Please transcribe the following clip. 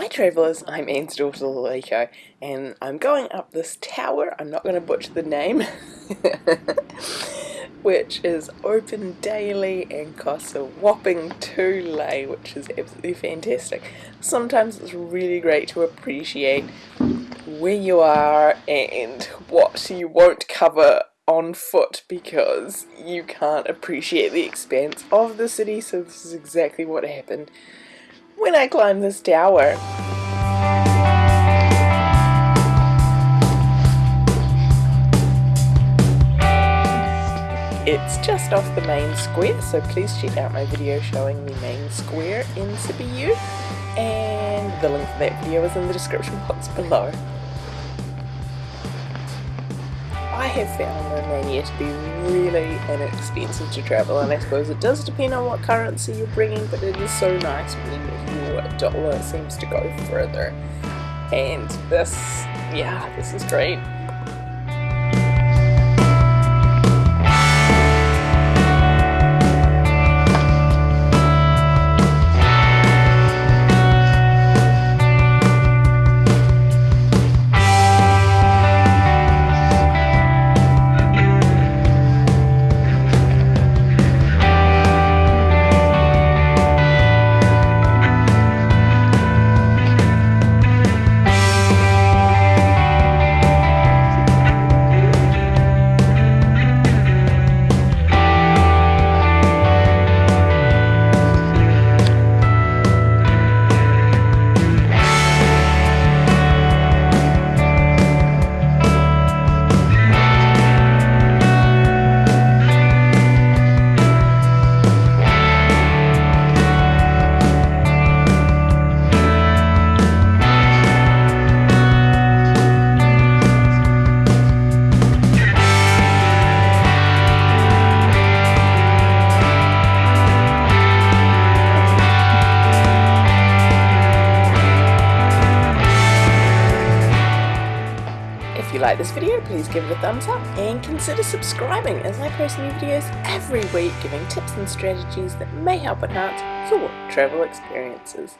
Hi travellers, I'm Anne's daughter Laleko and I'm going up this tower, I'm not going to butcher the name, which is open daily and costs a whopping 2 lei, which is absolutely fantastic. Sometimes it's really great to appreciate where you are and what you won't cover on foot because you can't appreciate the expanse of the city, so this is exactly what happened when I climb this tower. It's just off the main square, so please check out my video showing the main square in Sibiu, and the link for that video is in the description box below. I have found Romania to be really inexpensive to travel and I suppose it does depend on what currency you're bringing but it is so nice when your dollar seems to go further and this, yeah, this is great. Like this video, please give it a thumbs up and consider subscribing as I post new videos every week giving tips and strategies that may help enhance your travel experiences.